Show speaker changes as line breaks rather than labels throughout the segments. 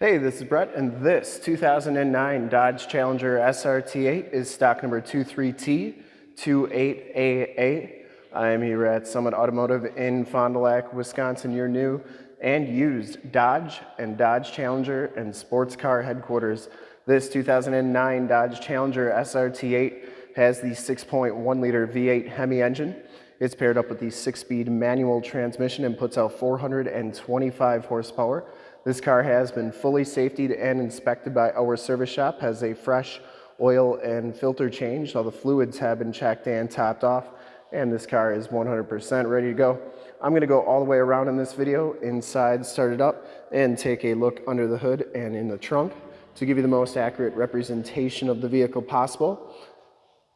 Hey, this is Brett, and this 2009 Dodge Challenger SRT8 is stock number 23T28AA. I am here at Summit Automotive in Fond du Lac, Wisconsin, your new and used Dodge and Dodge Challenger and sports car headquarters. This 2009 Dodge Challenger SRT8 has the 6.1 liter V8 Hemi engine. It's paired up with the six-speed manual transmission and puts out 425 horsepower. This car has been fully safetied and inspected by our service shop, has a fresh oil and filter change. All the fluids have been checked and topped off, and this car is 100% ready to go. I'm gonna go all the way around in this video, inside, start it up, and take a look under the hood and in the trunk to give you the most accurate representation of the vehicle possible.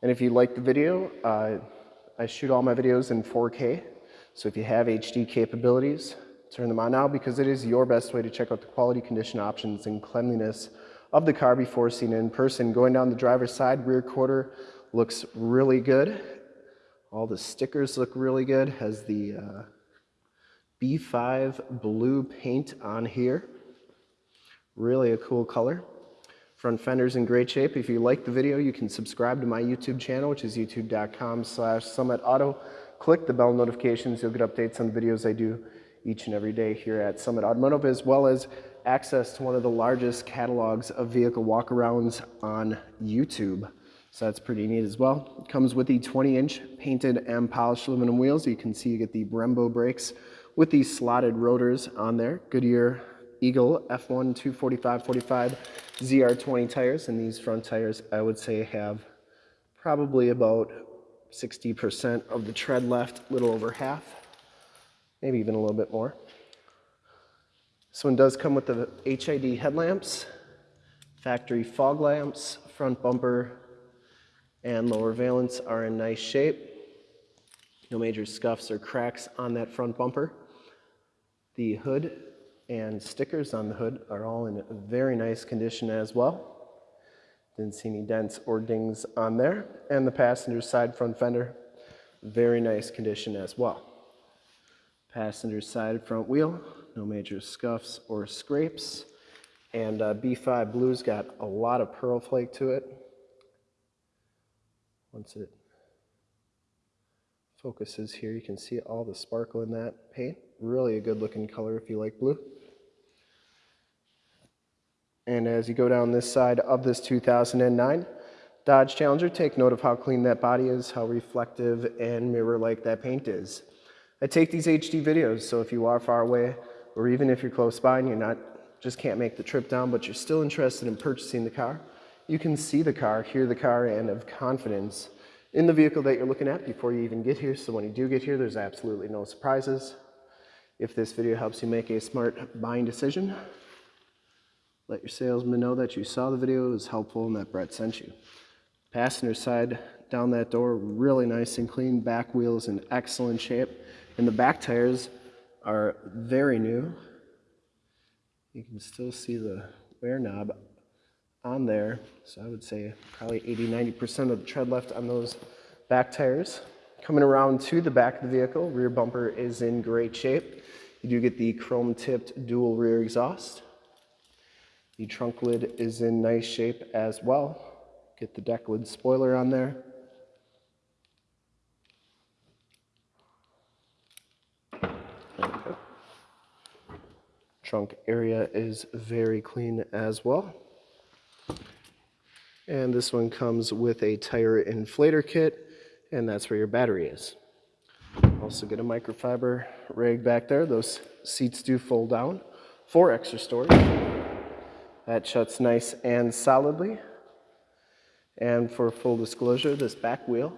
And if you like the video, uh, I shoot all my videos in 4K. So if you have HD capabilities, turn them on now because it is your best way to check out the quality condition options and cleanliness of the car before seeing it in person. Going down the driver's side, rear quarter looks really good. All the stickers look really good. Has the uh, B5 blue paint on here. Really a cool color. Front fender's in great shape. If you like the video, you can subscribe to my YouTube channel, which is youtube.com slash summitauto. Click the bell notifications. You'll get updates on the videos I do each and every day here at Summit Automotive, as well as access to one of the largest catalogs of vehicle walkarounds on YouTube. So that's pretty neat as well. It comes with the 20-inch painted and polished aluminum wheels. You can see you get the Brembo brakes with these slotted rotors on there. Goodyear Eagle F1 245-45 ZR20 tires. And these front tires, I would say, have probably about 60% of the tread left, a little over half maybe even a little bit more. This one does come with the HID headlamps, factory fog lamps, front bumper and lower valence are in nice shape. No major scuffs or cracks on that front bumper. The hood and stickers on the hood are all in very nice condition as well. Didn't see any dents or dings on there. And the passenger side front fender, very nice condition as well. Passenger side front wheel, no major scuffs or scrapes. And uh, B5 Blue's got a lot of pearl flake to it. Once it focuses here, you can see all the sparkle in that paint. Really a good looking color if you like blue. And as you go down this side of this 2009 Dodge Challenger, take note of how clean that body is, how reflective and mirror-like that paint is. I take these HD videos, so if you are far away, or even if you're close by and you're not, just can't make the trip down, but you're still interested in purchasing the car, you can see the car, hear the car, and have confidence in the vehicle that you're looking at before you even get here. So when you do get here, there's absolutely no surprises. If this video helps you make a smart buying decision, let your salesman know that you saw the video, it was helpful, and that Brett sent you. Passenger side down that door, really nice and clean. Back wheels in excellent shape. And the back tires are very new. You can still see the wear knob on there. So I would say probably 80, 90% of the tread left on those back tires. Coming around to the back of the vehicle, rear bumper is in great shape. You do get the chrome tipped dual rear exhaust. The trunk lid is in nice shape as well. Get the deck lid spoiler on there. Trunk area is very clean as well. And this one comes with a tire inflator kit, and that's where your battery is. Also get a microfiber rag back there. Those seats do fold down for extra storage. That shuts nice and solidly. And for full disclosure, this back wheel,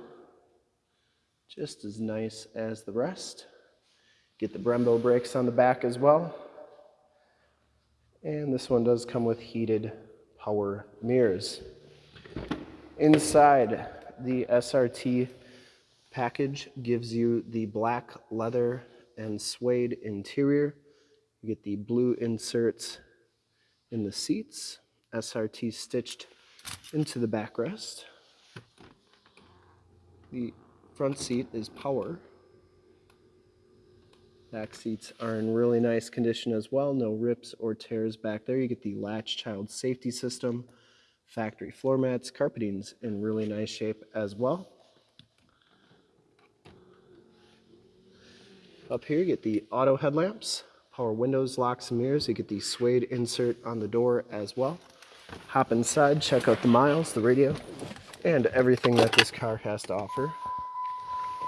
just as nice as the rest. Get the Brembo brakes on the back as well. And this one does come with heated power mirrors. Inside, the SRT package gives you the black leather and suede interior. You get the blue inserts in the seats, SRT stitched into the backrest. The front seat is power. Back seats are in really nice condition as well. No rips or tears back there. You get the latch child safety system, factory floor mats, carpeting's in really nice shape as well. Up here, you get the auto headlamps, power windows, locks, and mirrors. You get the suede insert on the door as well. Hop inside, check out the miles, the radio, and everything that this car has to offer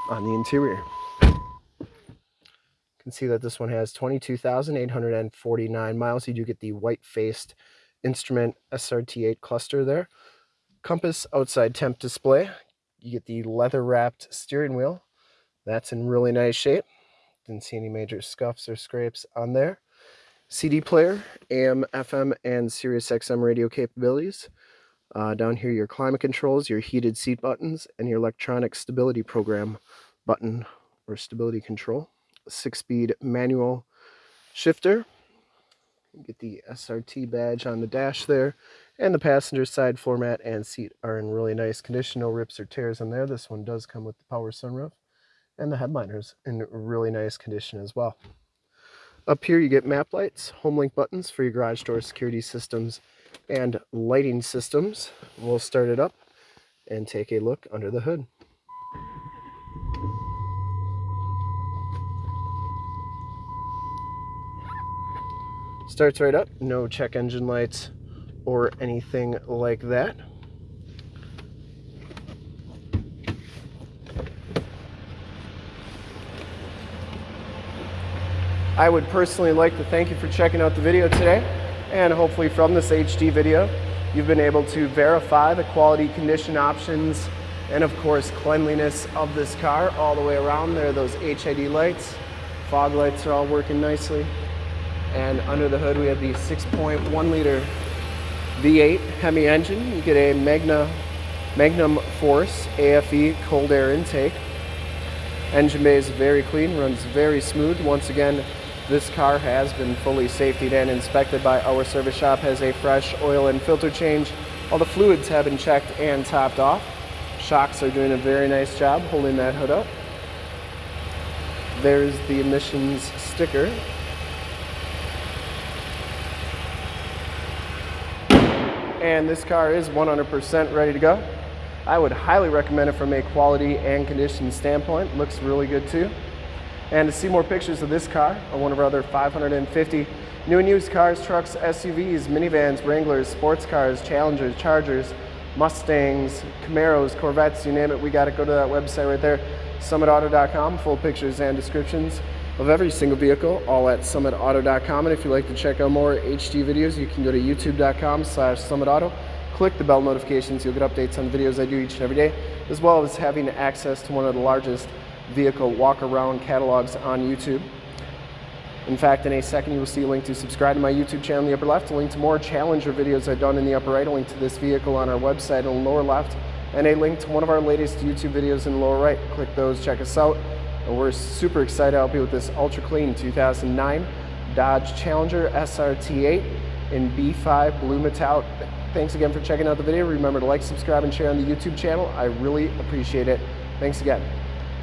on the interior. Can see that this one has 22,849 miles. You do get the white-faced instrument SRT8 cluster there. Compass outside temp display. You get the leather-wrapped steering wheel. That's in really nice shape. Didn't see any major scuffs or scrapes on there. CD player, AM, FM, and Sirius XM radio capabilities. Uh, down here, your climate controls, your heated seat buttons, and your electronic stability program button or stability control. Six-speed manual shifter. Get the SRT badge on the dash there. And the passenger side floor mat and seat are in really nice condition. No rips or tears in there. This one does come with the power sunroof and the headliners in really nice condition as well. Up here you get map lights, home link buttons for your garage door security systems and lighting systems. We'll start it up and take a look under the hood. Starts right up, no check engine lights or anything like that. I would personally like to thank you for checking out the video today and hopefully from this HD video you've been able to verify the quality condition options and of course cleanliness of this car all the way around. There are those HID lights, fog lights are all working nicely and under the hood we have the 6.1 liter V8 Hemi engine. You get a Magna, Magnum Force AFE cold air intake. Engine bay is very clean, runs very smooth. Once again, this car has been fully safetied and inspected by our service shop, has a fresh oil and filter change. All the fluids have been checked and topped off. Shocks are doing a very nice job holding that hood up. There's the emissions sticker. And this car is 100% ready to go. I would highly recommend it from a quality and condition standpoint. Looks really good too. And to see more pictures of this car or one of our other 550 new and used cars, trucks, SUVs, minivans, Wranglers, sports cars, Challengers, Chargers, Mustangs, Camaros, Corvettes, you name it, we got to go to that website right there, summitauto.com, full pictures and descriptions of every single vehicle, all at summitauto.com. And if you'd like to check out more HD videos, you can go to youtube.com slash summitauto. Click the bell notifications, you'll get updates on videos I do each and every day, as well as having access to one of the largest vehicle walk around catalogs on YouTube. In fact, in a second, you will see a link to subscribe to my YouTube channel in the upper left, a link to more Challenger videos I've done in the upper right, a link to this vehicle on our website in the lower left, and a link to one of our latest YouTube videos in the lower right. Click those, check us out. And we're super excited to help you with this ultra clean 2009 Dodge Challenger SRT8 in B5 Blue Metallic. Thanks again for checking out the video. Remember to like, subscribe, and share on the YouTube channel. I really appreciate it. Thanks again.